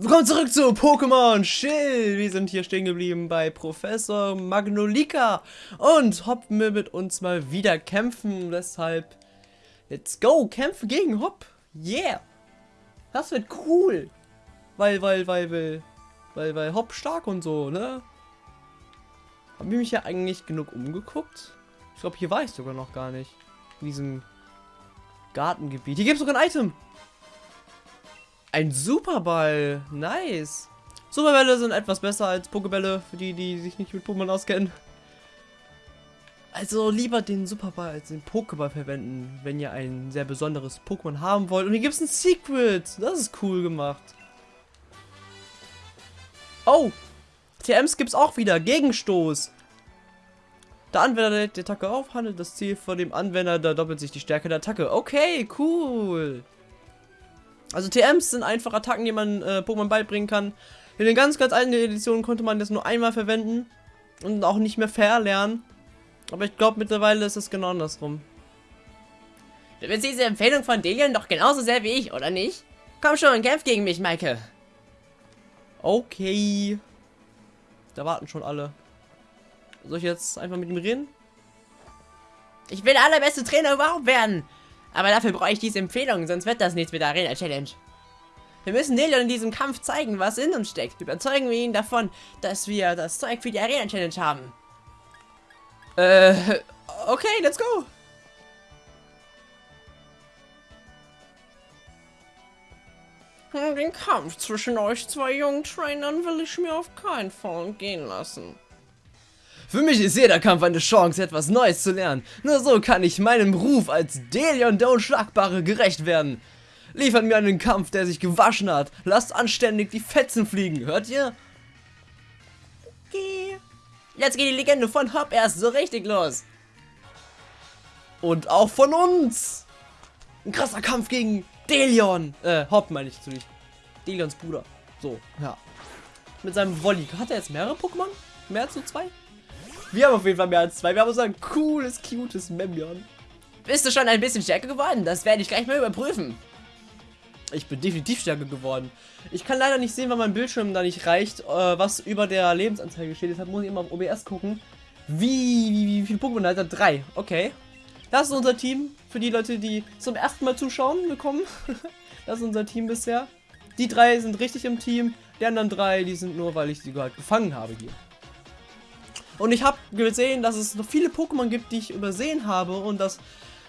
Willkommen zurück zu Pokémon Schild. Wir sind hier stehen geblieben bei Professor Magnolika und hoppen wir mit uns mal wieder kämpfen. Deshalb, let's go, kämpfen gegen Hopp. Yeah. Das wird cool. Weil, weil, weil, weil, weil, weil Hopp stark und so, ne? Haben wir mich ja eigentlich genug umgeguckt? Ich glaube, hier war ich sogar noch gar nicht. In diesem Gartengebiet. Hier gibt es sogar ein Item. Ein Superball. Nice. Superbälle sind etwas besser als Pokebälle, für die, die sich nicht mit Pokémon auskennen. Also lieber den Superball als den Pokéball verwenden, wenn ihr ein sehr besonderes Pokémon haben wollt. Und hier gibt es ein Secret. Das ist cool gemacht. Oh. TMs gibt es auch wieder. Gegenstoß. Der Anwender die Attacke auf, handelt das Ziel vor dem Anwender, da doppelt sich die Stärke der Attacke. Okay, cool. Also TMs sind einfach Attacken, die man äh, Pokémon beibringen kann. In den ganz, ganz alten Editionen konnte man das nur einmal verwenden und auch nicht mehr verlernen. Aber ich glaube, mittlerweile ist es genau andersrum. Du willst diese Empfehlung von Delion doch genauso sehr wie ich, oder nicht? Komm schon, kämpf gegen mich, Maike. Okay. Da warten schon alle. Soll ich jetzt einfach mit ihm reden? Ich will der allerbeste Trainer überhaupt werden. Aber dafür brauche ich diese Empfehlung, sonst wird das nichts mit der Arena-Challenge. Wir müssen Delion in diesem Kampf zeigen, was in uns steckt. Überzeugen wir ihn davon, dass wir das Zeug für die Arena-Challenge haben. Äh, okay, let's go. Den Kampf zwischen euch zwei jungen Trainern will ich mir auf keinen Fall gehen lassen. Für mich ist jeder Kampf eine Chance, etwas Neues zu lernen. Nur so kann ich meinem Ruf als Delion der Unschlagbare gerecht werden. Liefert mir einen Kampf, der sich gewaschen hat. Lasst anständig die Fetzen fliegen, hört ihr? Okay. Jetzt geht die Legende von Hop erst so richtig los. Und auch von uns. Ein krasser Kampf gegen Delion. Äh, Hop meine ich natürlich. Delions Bruder. So, ja. Mit seinem Wolli. Hat er jetzt mehrere Pokémon? Mehr als so zwei? Wir haben auf jeden Fall mehr als zwei. Wir haben so ein cooles, cutes Memion. Bist du schon ein bisschen stärker geworden? Das werde ich gleich mal überprüfen. Ich bin definitiv stärker geworden. Ich kann leider nicht sehen, weil mein Bildschirm da nicht reicht, äh, was über der Lebensanzeige steht. Deshalb muss ich immer auf OBS gucken. Wie, wie, wie viele Pokémon hat er? Drei. Okay. Das ist unser Team. Für die Leute, die zum ersten Mal zuschauen, willkommen. das ist unser Team bisher. Die drei sind richtig im Team. Die anderen drei, die sind nur, weil ich sie halt gefangen habe hier. Und ich habe gesehen, dass es noch viele Pokémon gibt, die ich übersehen habe und dass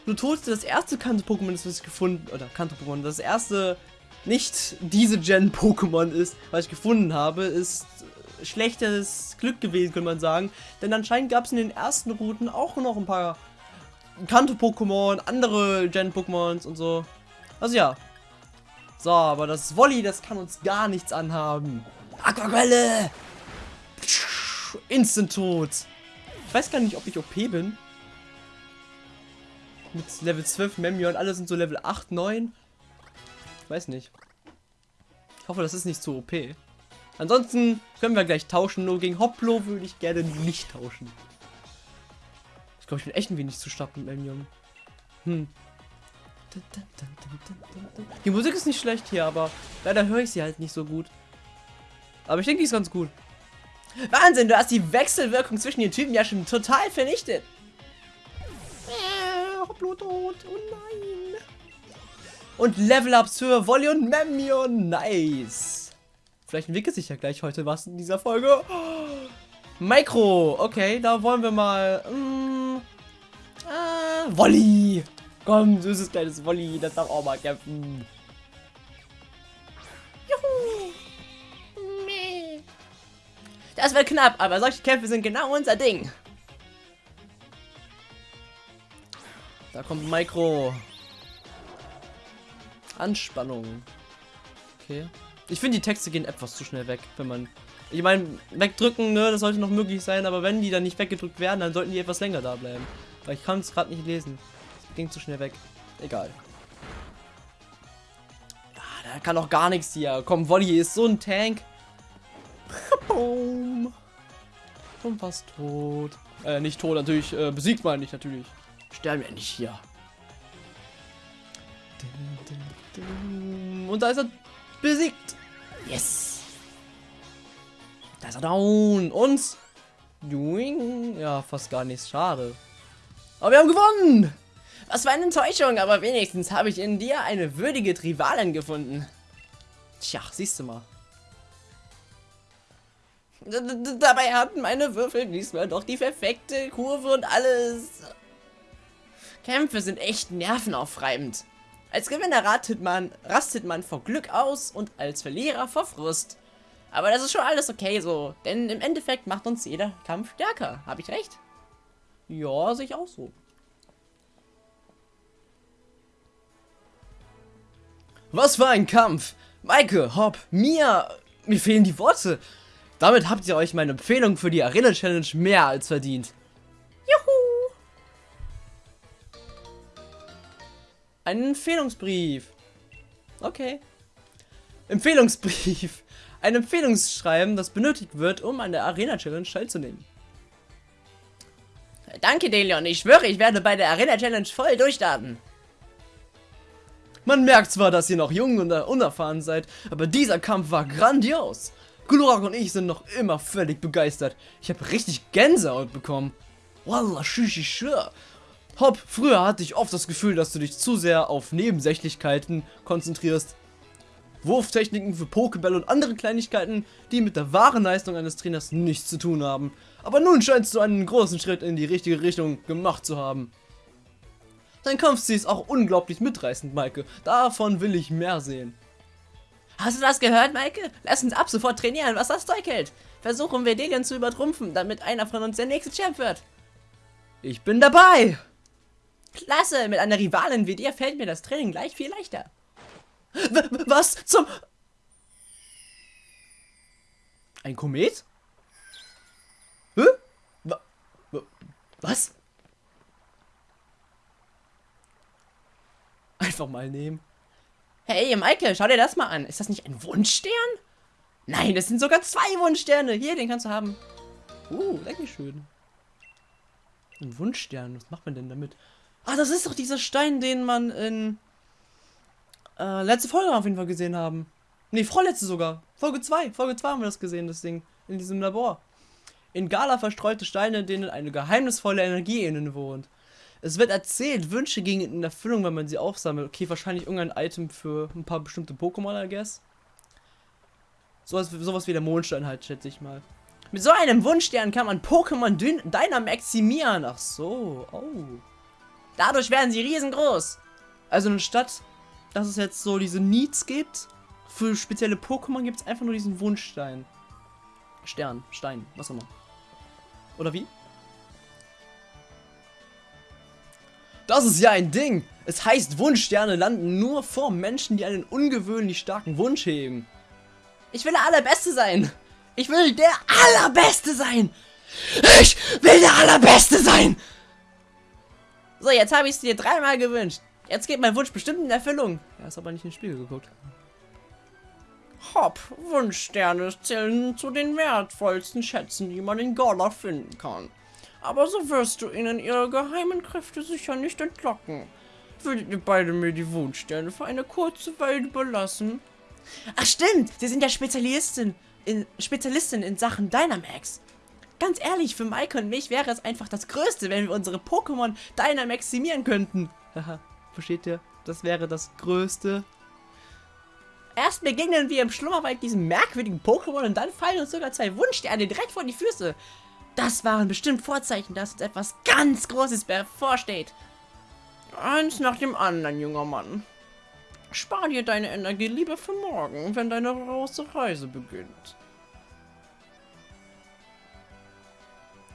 Lutote das erste Kanto-Pokémon ist, was ich gefunden, oder Kanto-Pokémon, das erste nicht diese Gen-Pokémon ist, was ich gefunden habe, ist schlechtes Glück gewesen, könnte man sagen. Denn anscheinend gab es in den ersten Routen auch noch ein paar Kanto-Pokémon, andere Gen-Pokémons und so. Also ja. So, aber das Wolli, das kann uns gar nichts anhaben. Aquaquelle! Instant tot. Ich weiß gar nicht, ob ich OP bin. Mit Level 12 Memion, alle sind so Level 8, 9. Ich weiß nicht. Ich hoffe, das ist nicht zu OP. Ansonsten können wir gleich tauschen. Nur gegen Hoplo würde ich gerne nicht tauschen. Ich glaube, ich bin echt ein wenig zu stark mit Memion. Hm. Die Musik ist nicht schlecht hier, aber leider höre ich sie halt nicht so gut. Aber ich denke, die ist ganz gut. Wahnsinn, du hast die Wechselwirkung zwischen den Typen ja schon total vernichtet. Äh, Bluttod, oh nein. Und Level-Ups für Wolli und Memion, nice. Vielleicht entwickelt sich ja gleich heute was in dieser Folge. Micro, okay, da wollen wir mal... Mm, äh, Wolli. Komm, süßes kleines Wolli, das darf auch mal kämpfen. Das wird knapp, aber solche Kämpfe sind genau unser Ding. Da kommt Micro. Anspannung. Okay. Ich finde, die Texte gehen etwas zu schnell weg, wenn man... Ich meine, wegdrücken, ne, das sollte noch möglich sein, aber wenn die dann nicht weggedrückt werden, dann sollten die etwas länger da bleiben. Weil ich kann es gerade nicht lesen. Das ging zu schnell weg. Egal. Ja, da kann auch gar nichts hier. Komm, Wolli ist so ein Tank. Boom. Und fast tot. Äh, nicht tot, natürlich. Äh, besiegt meine ich natürlich. Sterben wir nicht hier. Und da ist er besiegt. Yes. Da ist er down. Und... Ja, fast gar nichts. Schade. Aber wir haben gewonnen. Was für eine Enttäuschung, aber wenigstens habe ich in dir eine würdige Rivalin gefunden. Tja, siehst du mal. Dabei hatten meine Würfel diesmal doch die perfekte Kurve und alles. Kämpfe sind echt nervenaufreibend. Als Gewinner rastet man, rastet man vor Glück aus und als Verlierer vor Frust. Aber das ist schon alles okay so, denn im Endeffekt macht uns jeder Kampf stärker. Habe ich recht? Ja, sehe ich auch so. Was für ein Kampf! Maike, Hopp, Mia, mir fehlen die Worte. Damit habt ihr euch meine Empfehlung für die Arena Challenge mehr als verdient. Juhu! Ein Empfehlungsbrief. Okay. Empfehlungsbrief. Ein Empfehlungsschreiben, das benötigt wird, um an der Arena Challenge teilzunehmen. Danke, Delion. Ich schwöre, ich werde bei der Arena Challenge voll durchstarten. Man merkt zwar, dass ihr noch jung und unerfahren seid, aber dieser Kampf war grandios. Glurak und ich sind noch immer völlig begeistert. Ich habe richtig Gänsehaut bekommen. Wallah, shishi schwör. Hopp, früher hatte ich oft das Gefühl, dass du dich zu sehr auf Nebensächlichkeiten konzentrierst. Wurftechniken für Pokébälle und andere Kleinigkeiten, die mit der wahren Leistung eines Trainers nichts zu tun haben. Aber nun scheinst du einen großen Schritt in die richtige Richtung gemacht zu haben. Dein Kampfstil ist auch unglaublich mitreißend, Maike. Davon will ich mehr sehen. Hast du das gehört, Maike? Lass uns ab sofort trainieren, was das Zeug hält. Versuchen wir Delian zu übertrumpfen, damit einer von uns der nächste Champ wird. Ich bin dabei! Klasse, mit einer Rivalin wie dir fällt mir das Training gleich viel leichter. W was zum... Ein Komet? Hä? Was? Einfach mal nehmen. Hey, Maike, schau dir das mal an. Ist das nicht ein Wunschstern? Nein, das sind sogar zwei Wunschsterne. Hier, den kannst du haben. Uh, schön. Ein Wunschstern, was macht man denn damit? Ah, das ist doch dieser Stein, den man in äh, letzte Folge auf jeden Fall gesehen haben. Ne, vorletzte sogar. Folge 2. Folge 2 haben wir das gesehen, das Ding. In diesem Labor. In Gala verstreute Steine, denen eine geheimnisvolle Energie innen wohnt. Es wird erzählt, Wünsche gingen in Erfüllung, wenn man sie aufsammelt. Okay, wahrscheinlich irgendein Item für ein paar bestimmte Pokémon, I guess. Sowas, sowas wie der Mondstein halt, schätze ich mal. Mit so einem Wunschstern kann man Pokémon Dynamaximieren. Ach so, oh. Dadurch werden sie riesengroß. Also anstatt, dass es jetzt so diese Needs gibt, für spezielle Pokémon gibt es einfach nur diesen Wunschstein. Stern, Stein, was auch immer. Oder wie? Das ist ja ein Ding. Es heißt, Wunschsterne landen nur vor Menschen, die einen ungewöhnlich starken Wunsch heben. Ich will der Allerbeste sein. Ich will der Allerbeste sein. Ich will der Allerbeste sein. So, jetzt habe ich es dir dreimal gewünscht. Jetzt geht mein Wunsch bestimmt in Erfüllung. Er ist aber nicht ins Spiel geguckt. Hopp, Wunschsterne zählen zu den wertvollsten Schätzen, die man in Gala finden kann. Aber so wirst du ihnen ihre geheimen Kräfte sicher nicht entlocken. Würdet ihr beide mir die Wunschsterne für eine kurze Weile überlassen? Ach stimmt, sie sind ja Spezialistin in, Spezialistin in Sachen Dynamax. Ganz ehrlich, für Maike und mich wäre es einfach das Größte, wenn wir unsere Pokémon Dynamaximieren könnten. Haha, versteht ihr? Das wäre das Größte. Erst begegnen wir im Schlummerwald diesem merkwürdigen Pokémon und dann fallen uns sogar zwei Wunschsterne direkt vor die Füße. Das waren bestimmt Vorzeichen, dass uns etwas ganz Großes bevorsteht. Eins nach dem anderen, junger Mann. Spar dir deine Energie lieber für morgen, wenn deine große Reise beginnt.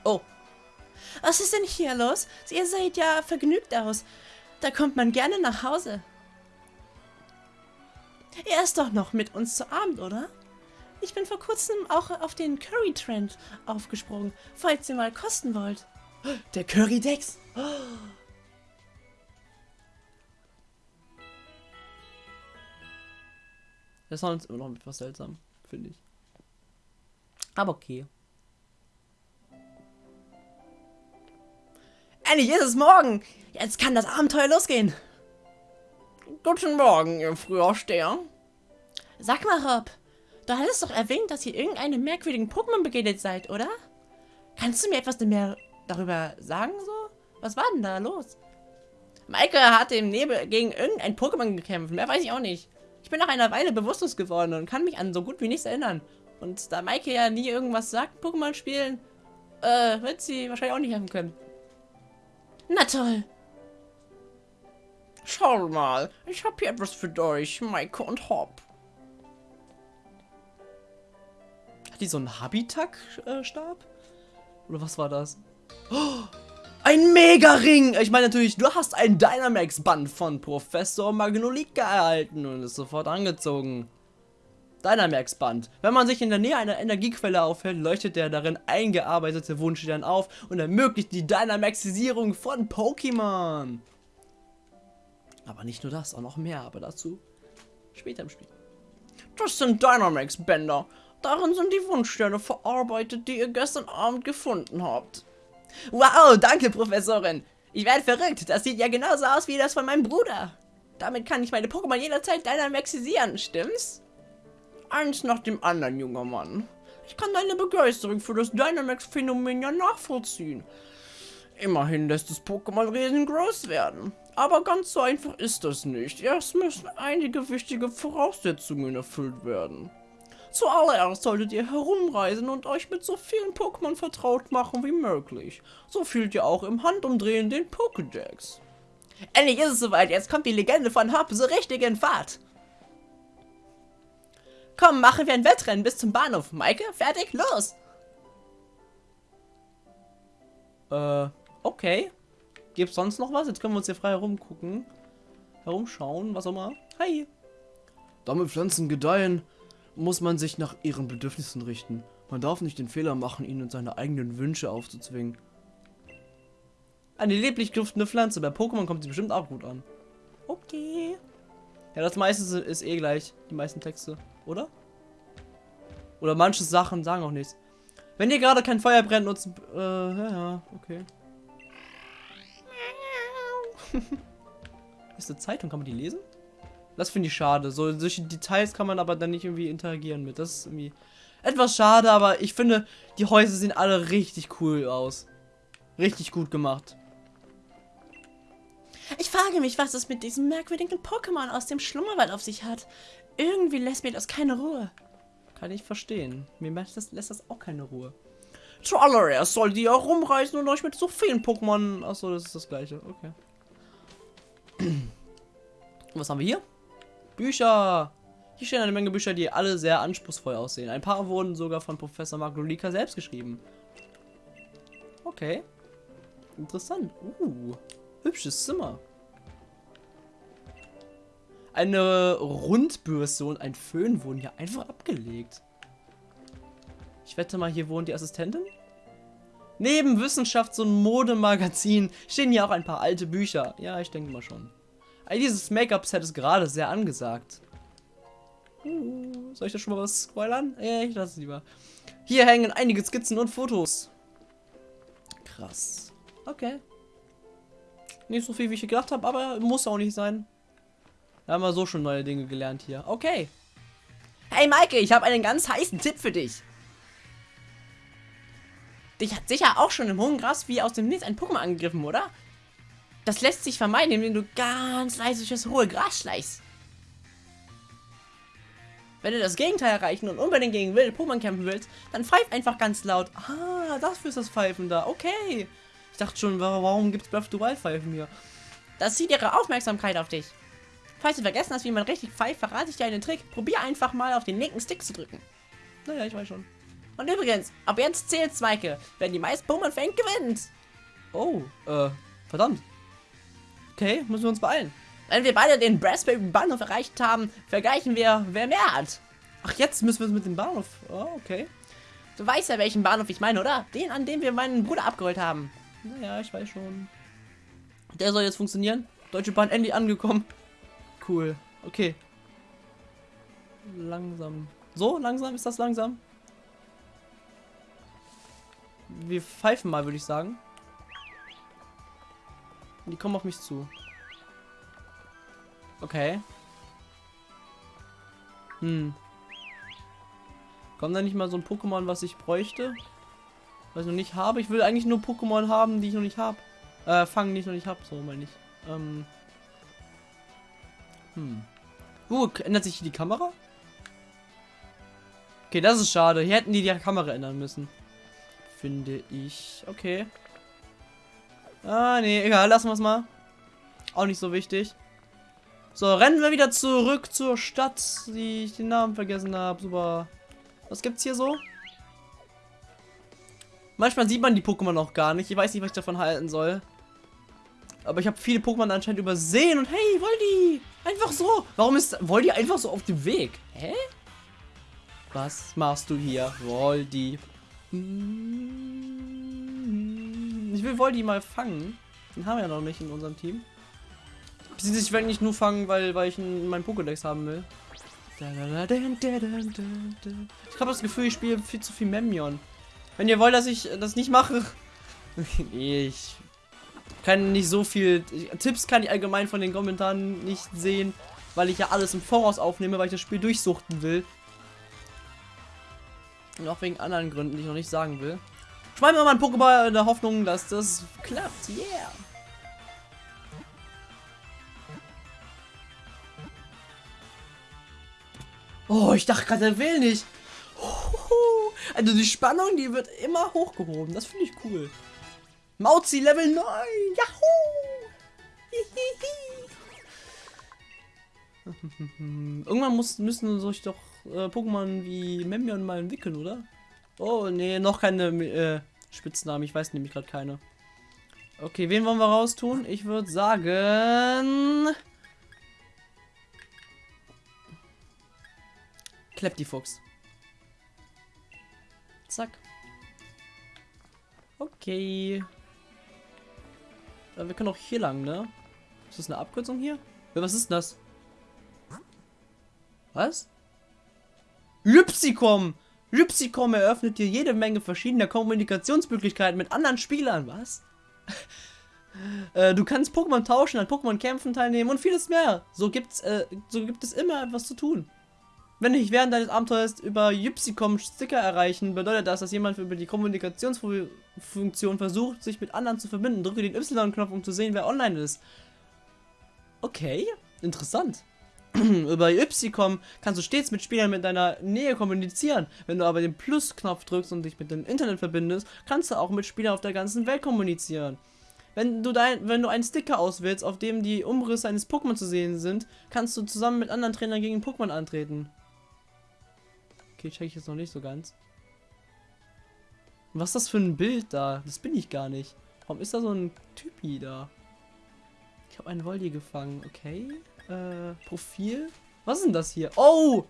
Oh. Was ist denn hier los? Ihr seht ja vergnügt aus. Da kommt man gerne nach Hause. Er ist doch noch mit uns zu Abend, oder? Ich bin vor kurzem auch auf den Curry-Trend aufgesprungen, falls ihr mal kosten wollt. Der Curry-Dex! Das ist uns immer noch etwas seltsam, finde ich. Aber okay. Endlich ist es morgen! Jetzt kann das Abenteuer losgehen! Guten Morgen, ihr Frühaufsteher. Sag mal, Rob, Du hattest doch erwähnt, dass ihr irgendeinem merkwürdigen Pokémon begegnet seid, oder? Kannst du mir etwas mehr darüber sagen, so? Was war denn da los? Maike hat im Nebel gegen irgendein Pokémon gekämpft. Mehr weiß ich auch nicht. Ich bin nach einer Weile bewusstlos geworden und kann mich an so gut wie nichts erinnern. Und da Maike ja nie irgendwas sagt, Pokémon spielen, äh, wird sie wahrscheinlich auch nicht helfen können. Na toll. Schau mal, ich habe hier etwas für euch, Maike und Hop. Hat die so einen Habitak-Stab? Oder was war das? Oh, ein Mega-Ring! Ich meine natürlich, du hast ein Dynamax-Band von Professor Magnolika erhalten und ist sofort angezogen. Dynamax-Band. Wenn man sich in der Nähe einer Energiequelle aufhält, leuchtet der darin eingearbeitete Wunschstern auf und ermöglicht die Dynamaxisierung von Pokémon. Aber nicht nur das, auch noch mehr, aber dazu später im Spiel. Das sind Dynamax-Bänder. Darin sind die Wunschsterne verarbeitet, die ihr gestern Abend gefunden habt. Wow, danke, Professorin. Ich werde verrückt. Das sieht ja genauso aus wie das von meinem Bruder. Damit kann ich meine Pokémon jederzeit dynamaxisieren, stimmt's? Eins nach dem anderen, junger Mann. Ich kann deine Begeisterung für das Dynamax-Phänomen ja nachvollziehen. Immerhin lässt das Pokémon riesengroß werden. Aber ganz so einfach ist das nicht. Erst müssen einige wichtige Voraussetzungen erfüllt werden. Zuallererst solltet ihr herumreisen und euch mit so vielen Pokémon vertraut machen wie möglich. So fühlt ihr auch im Handumdrehen den Pokédex. Endlich ist es soweit, jetzt kommt die Legende von Hop so richtig in Fahrt. Komm, machen wir ein Wettrennen bis zum Bahnhof. Maike, fertig, los! Äh, okay. Gibt's sonst noch was? Jetzt können wir uns hier frei herumgucken. Herumschauen, was auch immer. Hi. Damit Pflanzen gedeihen, muss man sich nach ihren Bedürfnissen richten. Man darf nicht den Fehler machen, ihnen seine eigenen Wünsche aufzuzwingen. Eine lieblich duftende Pflanze. Bei Pokémon kommt sie bestimmt auch gut an. Okay. Ja, das meiste ist eh gleich. Die meisten Texte. Oder? Oder manche Sachen sagen auch nichts. Wenn ihr gerade kein Feuer brennt, nutzen... Äh, ja, ja, okay. ist eine Zeitung, kann man die lesen? Das finde ich schade. So, solche Details kann man aber dann nicht irgendwie interagieren mit. Das ist irgendwie etwas schade, aber ich finde, die Häuser sehen alle richtig cool aus. Richtig gut gemacht. Ich frage mich, was es mit diesem merkwürdigen Pokémon aus dem Schlummerwald auf sich hat. Irgendwie lässt mir das keine Ruhe. Kann ich verstehen. Mir lässt das, lässt das auch keine Ruhe. Zuallererst sollt ihr herumreisen und euch mit so vielen Pokémon... Achso, das ist das gleiche. Okay. Was haben wir hier? Bücher. Hier stehen eine Menge Bücher, die alle sehr anspruchsvoll aussehen. Ein paar wurden sogar von Professor Maglolika selbst geschrieben. Okay. Interessant. Uh, hübsches Zimmer. Eine Rundbürste und ein Föhn wurden hier einfach abgelegt. Ich wette mal, hier wohnt die Assistentin? Neben Wissenschafts- und Modemagazin stehen hier auch ein paar alte Bücher. Ja, ich denke mal schon. Dieses Make-up-Set ist gerade sehr angesagt. Uh, soll ich da schon mal was spoilern? Ja, ich lasse es lieber. Hier hängen einige Skizzen und Fotos. Krass. Okay. Nicht so viel, wie ich gedacht habe, aber muss auch nicht sein. Da haben wir so schon neue Dinge gelernt hier. Okay. Hey Maike, ich habe einen ganz heißen Tipp für dich. Dich hat sicher auch schon im hohen Gras wie aus dem Nichts ein Pokémon angegriffen, oder? Das lässt sich vermeiden, indem du ganz leise durch das hohe Gras schleichst. Wenn du das Gegenteil erreichen und unbedingt gegen wilde Pokémon kämpfen willst, dann pfeif einfach ganz laut. Ah, dafür ist das Pfeifen da. Okay. Ich dachte schon, warum gibt es the Wild Pfeifen hier? Das zieht ihre Aufmerksamkeit auf dich. Falls du vergessen hast, wie man richtig pfeift, verrate ich dir einen Trick. Probier einfach mal auf den linken Stick zu drücken. Naja, ich weiß schon. Und übrigens, ab jetzt zählt Zweike. Wer die meisten Pokémon fängt, gewinnt. Oh, äh, verdammt. Okay, müssen wir uns beeilen. Wenn wir beide den Raspberry Bahnhof erreicht haben, vergleichen wir, wer mehr hat. Ach, jetzt müssen wir es mit dem Bahnhof. Oh, okay. Du weißt ja, welchen Bahnhof ich meine, oder? Den, an dem wir meinen Bruder abgeholt haben. Naja, ich weiß schon. Der soll jetzt funktionieren. Deutsche Bahn endlich angekommen. Cool. Okay. Langsam. So, langsam? Ist das langsam? Wir pfeifen mal, würde ich sagen. Die kommen auf mich zu. Okay. Hm. Kommt da nicht mal so ein Pokémon, was ich bräuchte? Was ich noch nicht habe? Ich will eigentlich nur Pokémon haben, die ich noch nicht habe. Äh, fangen, die ich noch nicht habe, so meine ich. Ähm. Hm. Uh, ändert sich hier die Kamera? Okay, das ist schade. Hier hätten die die Kamera ändern müssen. Finde ich. Okay. Ah, nee, egal, lassen wir es mal. Auch nicht so wichtig. So, rennen wir wieder zurück zur Stadt, die ich den Namen vergessen habe. Super. Was gibt's hier so? Manchmal sieht man die Pokémon auch gar nicht. Ich weiß nicht, was ich davon halten soll. Aber ich habe viele Pokémon anscheinend übersehen und hey, Voldi! Einfach so! Warum ist Voldi einfach so auf dem Weg? Hä? Was machst du hier, Voldi? Ich will Voldi mal fangen. Den haben wir ja noch nicht in unserem Team. Ich werde nicht nur fangen, weil, weil ich in meinem Pokédex haben will. Ich habe das Gefühl, ich spiele viel zu viel Memion. Wenn ihr wollt, dass ich das nicht mache. ich kann nicht so viel. Tipps kann ich allgemein von den Kommentaren nicht sehen, weil ich ja alles im Voraus aufnehme, weil ich das Spiel durchsuchten will. Und auch wegen anderen Gründen, die ich noch nicht sagen will. Schmeißen wir mal ein Pokéball in der Hoffnung, dass das klappt. Yeah. Oh, ich dachte gerade, er will nicht. Also die Spannung, die wird immer hochgehoben. Das finde ich cool. Mauzi Level 9. Yahoo! Irgendwann muss, müssen sich doch äh, Pokémon wie Memion mal entwickeln, oder? Oh, nee, noch keine äh, Spitznamen. Ich weiß nämlich gerade keine. Okay, wen wollen wir raus tun? Ich würde sagen... Kleptifuchs. Zack. Okay. Ja, wir können auch hier lang, ne? Ist das eine Abkürzung hier? Was ist das? Was? Lypsicom! Lypsicom eröffnet dir jede Menge verschiedener Kommunikationsmöglichkeiten mit anderen Spielern. Was? äh, du kannst Pokémon tauschen, an Pokémon-Kämpfen teilnehmen und vieles mehr. So gibt's, äh, so gibt es immer etwas zu tun. Wenn dich während deines Abenteuers über Ypsicom Sticker erreichen, bedeutet das, dass jemand über die Kommunikationsfunktion versucht, sich mit anderen zu verbinden. Drücke den Y-Knopf, um zu sehen, wer online ist. Okay, interessant. über Ypsicom kannst du stets mit Spielern mit deiner Nähe kommunizieren. Wenn du aber den Plus-Knopf drückst und dich mit dem Internet verbindest, kannst du auch mit Spielern auf der ganzen Welt kommunizieren. Wenn du, dein, wenn du einen Sticker auswählst, auf dem die Umrisse eines Pokémon zu sehen sind, kannst du zusammen mit anderen Trainern gegen Pokémon antreten. Okay, check ich jetzt noch nicht so ganz. Was ist das für ein Bild da? Das bin ich gar nicht. Warum ist da so ein Typi da? Ich habe einen Voldi gefangen. Okay. Äh, Profil. Was ist denn das hier? Oh!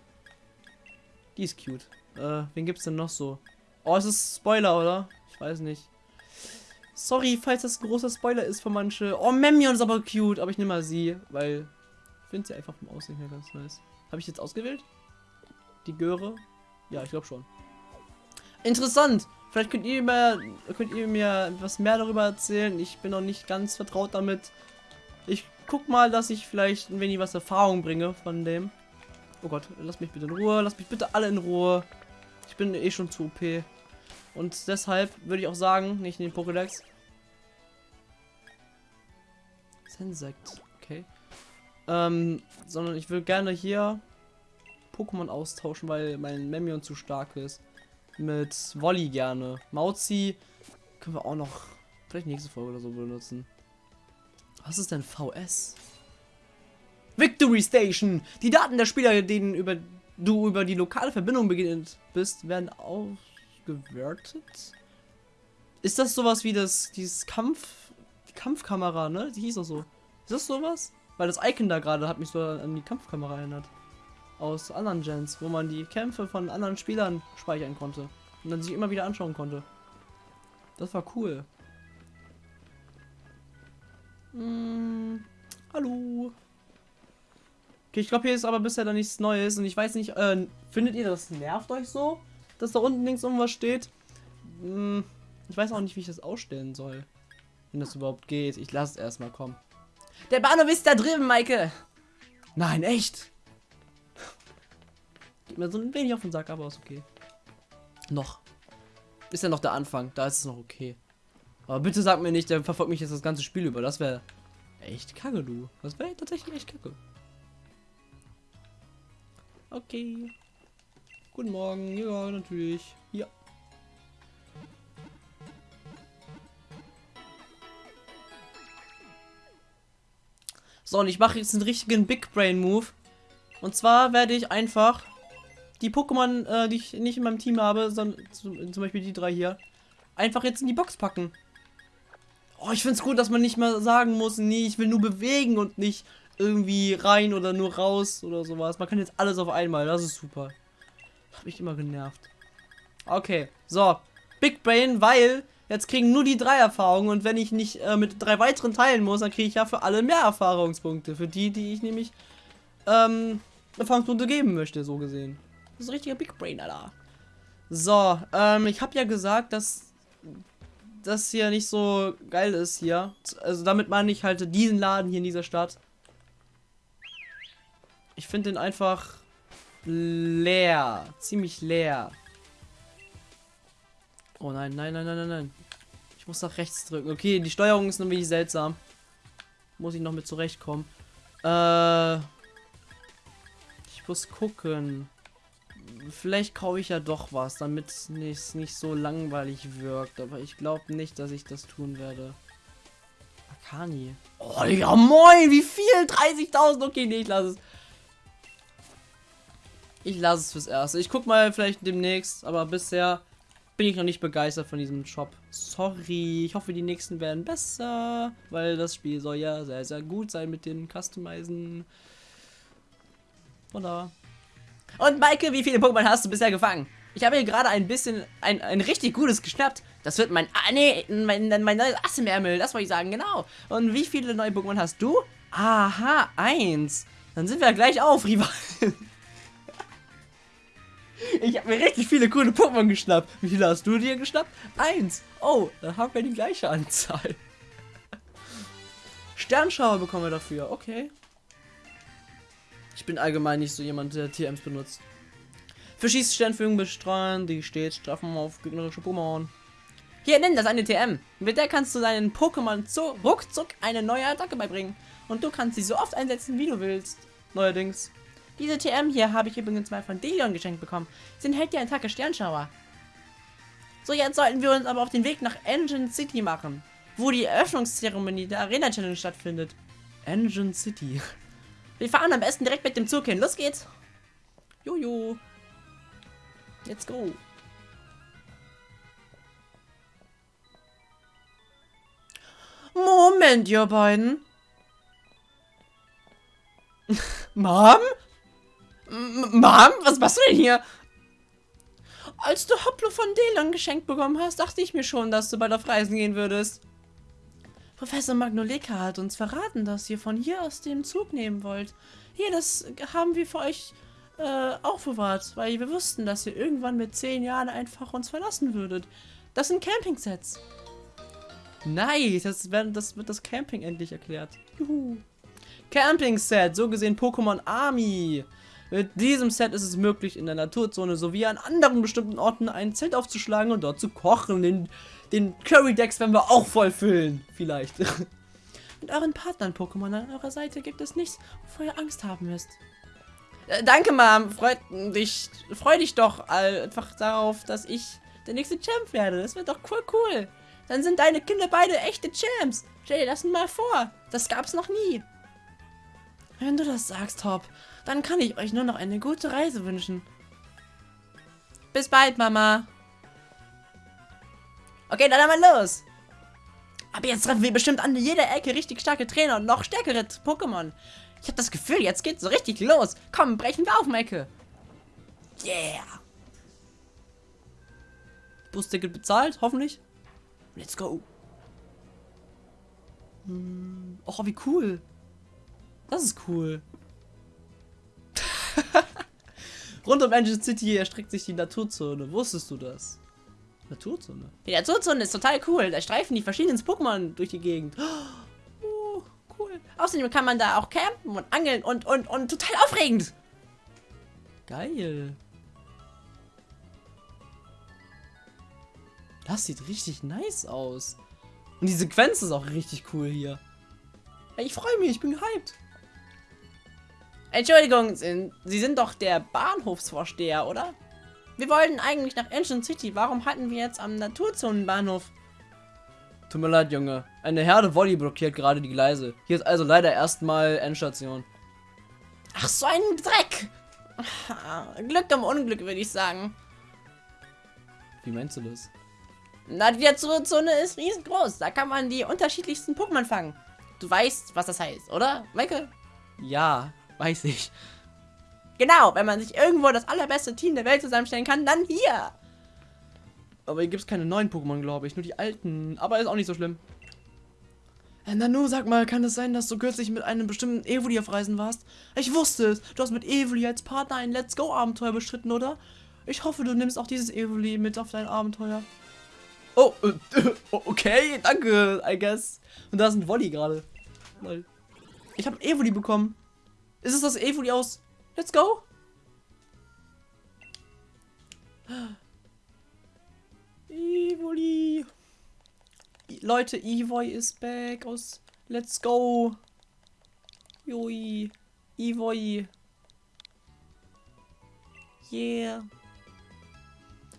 Die ist cute. Äh, wen gibt's denn noch so? Oh, es ist Spoiler, oder? Ich weiß nicht. Sorry, falls das ein großer Spoiler ist für manche. Oh, Memion ist aber cute, aber ich nehme mal sie, weil ich finde sie einfach vom Aussehen her ganz nice. Habe ich jetzt ausgewählt? Die Göre? Ja, ich glaube schon. Interessant. Vielleicht könnt ihr, mir, könnt ihr mir etwas mehr darüber erzählen. Ich bin noch nicht ganz vertraut damit. Ich guck mal, dass ich vielleicht ein wenig was Erfahrung bringe von dem. Oh Gott, lass mich bitte in Ruhe. Lass mich bitte alle in Ruhe. Ich bin eh schon zu OP. Und deshalb würde ich auch sagen, nicht in den Pokédex. Sensect, okay. Ähm, sondern ich will gerne hier Pokémon austauschen, weil mein Memion zu stark ist. Mit Wolli gerne. Mauzi können wir auch noch vielleicht nächste Folge oder so benutzen. Was ist denn VS? Victory Station! Die Daten der Spieler, denen über du über die lokale Verbindung beginnt bist, werden ausgewertet. Ist das sowas wie das dieses Kampf die Kampfkamera, ne? Die hieß auch so. Ist das sowas? Weil das Icon da gerade hat mich so an die Kampfkamera erinnert aus anderen Gens, wo man die Kämpfe von anderen Spielern speichern konnte und dann sich immer wieder anschauen konnte. Das war cool. Hm, hallo. Okay, ich glaube, hier ist aber bisher da nichts Neues und ich weiß nicht, äh, findet ihr das nervt euch so, dass da unten links irgendwas steht? Hm, ich weiß auch nicht, wie ich das ausstellen soll. Wenn das überhaupt geht. Ich lasse es erstmal kommen. Der Bahnhof ist da drüben, Maike. Nein, echt? Geht mir so ein wenig auf den Sack, aber ist okay. Noch. Ist ja noch der Anfang, da ist es noch okay. Aber bitte sag mir nicht, der verfolgt mich jetzt das ganze Spiel über. Das wäre echt kacke, du. Das wäre tatsächlich echt kacke. Okay. Guten Morgen, ja, natürlich. Hier. So, und ich mache jetzt einen richtigen Big Brain Move. Und zwar werde ich einfach die Pokémon, äh, die ich nicht in meinem Team habe, sondern zum, zum Beispiel die drei hier, einfach jetzt in die Box packen. Oh, ich finde es gut, dass man nicht mehr sagen muss, nee, ich will nur bewegen und nicht irgendwie rein oder nur raus oder sowas. Man kann jetzt alles auf einmal, das ist super. Hab mich immer genervt. Okay, so. Big Brain, weil jetzt kriegen nur die drei Erfahrungen und wenn ich nicht äh, mit drei weiteren teilen muss, dann kriege ich ja für alle mehr Erfahrungspunkte. Für die, die ich nämlich ähm, Erfahrungspunkte geben möchte, so gesehen. Das ist ein richtiger Big Brain, Alter. So, ähm, ich habe ja gesagt, dass das hier nicht so geil ist hier. Also damit meine ich halt diesen Laden hier in dieser Stadt. Ich finde den einfach leer. Ziemlich leer. Oh nein, nein, nein, nein, nein, nein. Ich muss nach rechts drücken. Okay, die Steuerung ist nämlich seltsam. Muss ich noch mit zurechtkommen. Äh. Ich muss gucken. Vielleicht kaufe ich ja doch was, damit es nicht, nicht so langweilig wirkt. Aber ich glaube nicht, dass ich das tun werde. Akani. Oh, ja moin, wie viel? 30.000? Okay, nee, ich lasse es. Ich lasse es fürs Erste. Ich guck mal vielleicht demnächst, aber bisher bin ich noch nicht begeistert von diesem Shop. Sorry, ich hoffe, die nächsten werden besser, weil das Spiel soll ja sehr, sehr gut sein mit den Customizen. Oder? Und Maike, wie viele Pokémon hast du bisher gefangen? Ich habe hier gerade ein bisschen, ein, ein richtig gutes geschnappt. Das wird mein, ah nee, mein, mein neues Ass im Ärmel, das wollte ich sagen, genau. Und wie viele neue Pokémon hast du? Aha, eins. Dann sind wir gleich auf, Rival. Ich habe mir richtig viele coole Pokémon geschnappt. Wie viele hast du dir geschnappt? Eins. Oh, dann haben wir die gleiche Anzahl. Sternschauer bekommen wir dafür. Okay. Ich bin allgemein nicht so jemand, der TMs benutzt. Für Schießsternführung bestreuen, die stets straffen auf gegnerische Pokémon. Hier, nimm das eine TM. Mit der kannst du deinen Pokémon so ruckzuck eine neue Attacke beibringen. Und du kannst sie so oft einsetzen, wie du willst. Neuerdings. Diese TM hier habe ich übrigens mal von Delion geschenkt bekommen. Sie enthält die Attacke Sternschauer. So, jetzt sollten wir uns aber auf den Weg nach Engine City machen, wo die Eröffnungszeremonie der Arena Challenge stattfindet. Engine City. Wir fahren am besten direkt mit dem Zug hin. Los geht's. Jojo. Let's go. Moment, ihr beiden. Mom? M Mom? Was machst du denn hier? Als du Hoplo von Delon geschenkt bekommen hast, dachte ich mir schon, dass du bald auf Reisen gehen würdest. Professor Magnoleka hat uns verraten, dass ihr von hier aus den Zug nehmen wollt. Hier, das haben wir für euch äh, aufbewahrt, weil wir wussten, dass ihr irgendwann mit zehn Jahren einfach uns verlassen würdet. Das sind Camping-Sets. Nice, das, wird, das wird das Camping endlich erklärt. Juhu. Camping-Set, so gesehen Pokémon Army. Mit diesem Set ist es möglich, in der Naturzone sowie an anderen bestimmten Orten ein Zelt aufzuschlagen und dort zu kochen. Den, den Curry-Decks werden wir auch voll füllen. Vielleicht. Mit euren Partnern Pokémon an eurer Seite gibt es nichts, wovor ihr Angst haben müsst. Äh, danke, Mom. Freut dich, freu dich doch einfach darauf, dass ich der nächste Champ werde. Das wird doch cool, cool. Dann sind deine Kinder beide echte Champs. Stell dir das mal vor. Das gab's noch nie. Wenn du das sagst, Hop, dann kann ich euch nur noch eine gute Reise wünschen. Bis bald, Mama. Okay, dann einmal los. Aber jetzt treffen wir bestimmt an jeder Ecke richtig starke Trainer und noch stärkere Pokémon. Ich habe das Gefühl, jetzt geht's so richtig los. Komm, brechen wir auf, Mecke. Yeah. Busticket bezahlt, hoffentlich. Let's go. Hm. Oh, wie cool. Das ist cool. Rund um Engine City erstreckt sich die Naturzone. Wusstest du das? Naturzone? Die Naturzone ist total cool. Da streifen die verschiedenen Pokémon durch die Gegend. Oh, cool. Außerdem kann man da auch campen und angeln und, und, und total aufregend. Geil. Das sieht richtig nice aus. Und die Sequenz ist auch richtig cool hier. Ich freue mich, ich bin gehypt. Entschuldigung, Sie sind doch der Bahnhofsvorsteher, oder? Wir wollten eigentlich nach Ancient City. Warum hatten wir jetzt am Naturzonenbahnhof? Tut mir leid, Junge. Eine Herde Volley blockiert gerade die Gleise. Hier ist also leider erstmal Endstation. Ach, so ein Dreck! Glück im Unglück, würde ich sagen. Wie meinst du das? Na, die Naturzone ist riesengroß. Da kann man die unterschiedlichsten Pokémon fangen. Du weißt, was das heißt, oder, Michael? Ja, weiß ich. Genau, wenn man sich irgendwo das allerbeste Team der Welt zusammenstellen kann, dann hier. Aber hier gibt es keine neuen Pokémon, glaube ich. Nur die alten. Aber ist auch nicht so schlimm. Äh, Nanu, sag mal, kann es sein, dass du kürzlich mit einem bestimmten Evoli auf Reisen warst? Ich wusste es. Du hast mit Evoli als Partner ein Let's Go-Abenteuer bestritten, oder? Ich hoffe, du nimmst auch dieses Evoli mit auf dein Abenteuer. Oh, äh, okay, danke, I guess. Und da ist ein Volley gerade. Lol. Ich habe ein Evoli bekommen. Ist es das Evoli aus Let's Go? Evoli. Leute, Evoy ist back aus Let's Go. Joi. Evoy. Yeah.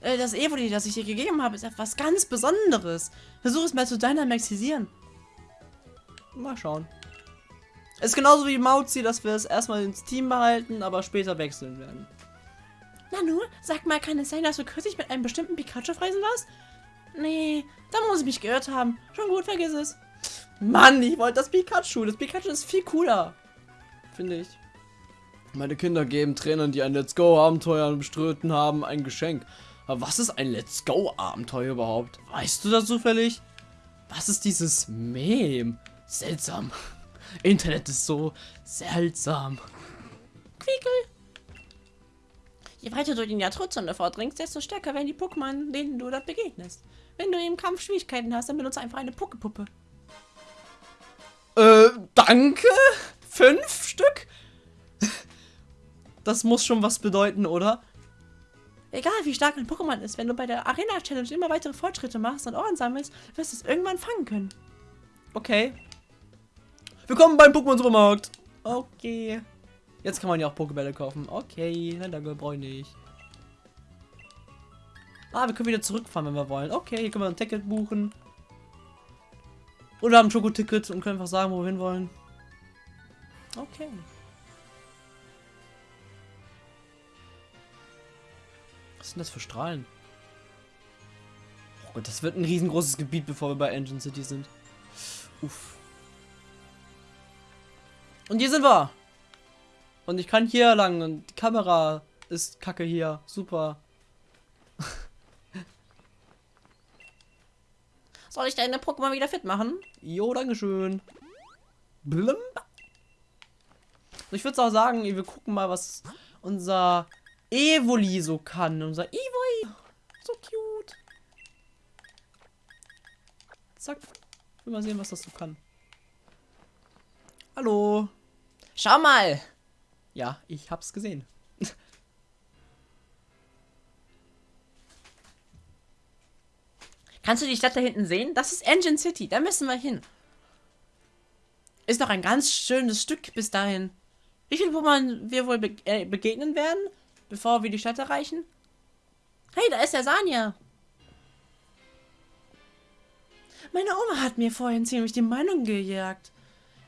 Äh, Das Evoli, das ich dir gegeben habe, ist etwas ganz Besonderes. Versuch es mal zu Dynamaxisieren. Mal schauen. Ist genauso wie Mauzi, dass wir es erstmal ins Team behalten, aber später wechseln werden. Nanu, sag mal, kann es sein, dass du kürzlich mit einem bestimmten Pikachu Reisen warst? Nee, da muss ich mich gehört haben. Schon gut, vergiss es. Mann, ich wollte das Pikachu. Das Pikachu ist viel cooler. Finde ich. Meine Kinder geben Trainern, die ein Let's Go-Abenteuer bestritten haben, ein Geschenk. Aber was ist ein Let's Go-Abenteuer überhaupt? Weißt du das zufällig? Was ist dieses Mem? Seltsam. Internet ist so seltsam. Quiekel. Je weiter du in die Naturzone vordringst, desto stärker werden die Pokémon, denen du dort begegnest. Wenn du im Kampf Schwierigkeiten hast, dann benutze einfach eine Pokepuppe. Äh, danke? Fünf Stück? Das muss schon was bedeuten, oder? Egal wie stark ein Pokémon ist, wenn du bei der Arena Challenge immer weitere Fortschritte machst und Ohren sammelst, wirst du es irgendwann fangen können. Okay. Willkommen beim Pokémon Supermarkt. Okay. Jetzt kann man ja auch Pokébälle kaufen. Okay, nein, danke, brauche ich nicht. Ah, wir können wieder zurückfahren, wenn wir wollen. Okay, hier können wir ein Ticket buchen. Oder haben ein Schokoticket und können einfach sagen, wo wir hin wollen. Okay. Was sind das für Strahlen? Oh Gott, das wird ein riesengroßes Gebiet, bevor wir bei Engine City sind. Uff. Und hier sind wir. Und ich kann hier lang und die Kamera ist kacke hier. Super. Soll ich deine Pokémon wieder fit machen? Jo, dankeschön. Blum. Ich würde auch sagen, wir gucken mal, was unser Evoli so kann. Unser Evoli. So cute. Zack. Ich will mal sehen, was das so kann. Hallo. Schau mal! Ja, ich hab's gesehen. Kannst du die Stadt da hinten sehen? Das ist Engine City, da müssen wir hin. Ist noch ein ganz schönes Stück bis dahin. Wie viel Pokémon wir wohl be äh, begegnen werden, bevor wir die Stadt erreichen? Hey, da ist der Sanja. Meine Oma hat mir vorhin ziemlich die Meinung gejagt.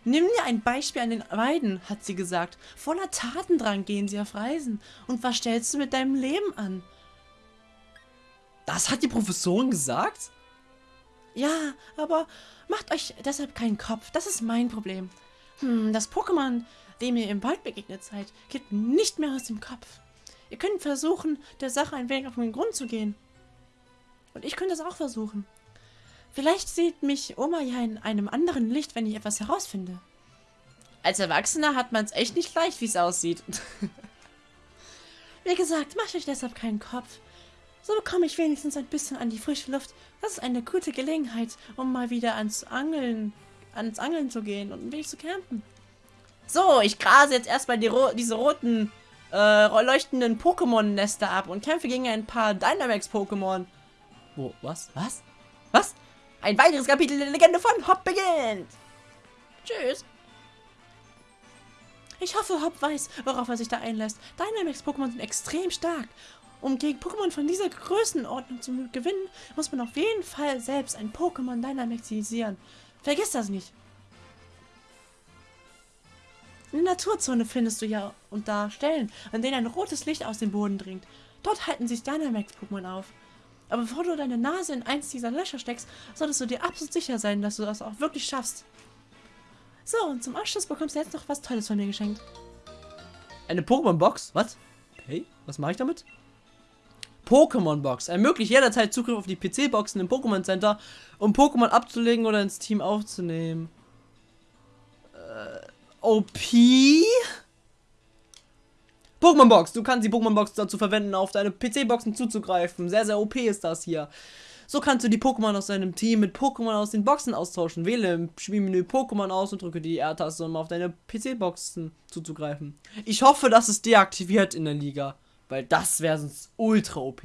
Nimm dir ein Beispiel an den beiden, hat sie gesagt. Voller Tatendrang gehen sie auf Reisen. Und was stellst du mit deinem Leben an? Das hat die Professorin gesagt? Ja, aber macht euch deshalb keinen Kopf. Das ist mein Problem. Hm, das Pokémon, dem ihr im Wald begegnet seid, geht nicht mehr aus dem Kopf. Ihr könnt versuchen, der Sache ein wenig auf den Grund zu gehen. Und ich könnte es auch versuchen. Vielleicht sieht mich Oma ja in einem anderen Licht, wenn ich etwas herausfinde. Als Erwachsener hat man es echt nicht leicht, wie es aussieht. Wie gesagt, macht euch deshalb keinen Kopf. So bekomme ich wenigstens ein bisschen an die frische Luft. Das ist eine gute Gelegenheit, um mal wieder ans Angeln, ans Angeln zu gehen und ein wenig zu campen. So, ich grase jetzt erstmal die ro diese roten, äh, leuchtenden Pokémon-Nester ab und kämpfe gegen ein paar Dynamax-Pokémon. Wo? Was? Was? Was? Ein weiteres Kapitel der Legende von Hop beginnt. Tschüss. Ich hoffe, Hop weiß, worauf er sich da einlässt. Dynamax-Pokémon sind extrem stark. Um gegen Pokémon von dieser Größenordnung zu gewinnen, muss man auf jeden Fall selbst ein Pokémon Dynamaxisieren. Vergiss das nicht. In der Naturzone findest du ja und da Stellen, an denen ein rotes Licht aus dem Boden dringt. Dort halten sich Dynamax-Pokémon auf. Aber bevor du deine Nase in eins dieser Löcher steckst, solltest du dir absolut sicher sein, dass du das auch wirklich schaffst. So, und zum Abschluss bekommst du jetzt noch was Tolles von mir geschenkt. Eine Pokémon-Box? Was? Okay, was mache ich damit? Pokémon-Box. Ermöglicht jederzeit Zugriff auf die PC-Boxen im Pokémon Center, um Pokémon abzulegen oder ins Team aufzunehmen. Äh, OP? Pokémon-Box. Du kannst die Pokémon-Box dazu verwenden, auf deine PC-Boxen zuzugreifen. Sehr, sehr OP ist das hier. So kannst du die Pokémon aus deinem Team mit Pokémon aus den Boxen austauschen. Wähle im Spielmenü Pokémon aus und drücke die R-Taste, um auf deine PC-Boxen zuzugreifen. Ich hoffe, das ist deaktiviert in der Liga, weil das wäre sonst ultra OP.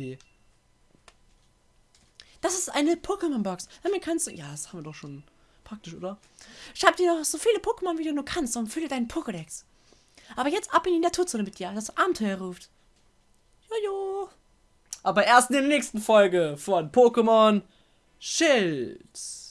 Das ist eine Pokémon-Box. Damit kannst du. Ja, das haben wir doch schon Praktisch, oder? Schreib dir doch so viele Pokémon, wie du nur kannst und fülle deinen Pokédex. Aber jetzt ab in die Naturzone mit dir. Das Abenteuer ruft. Jojo. Aber erst in der nächsten Folge von Pokémon Schild.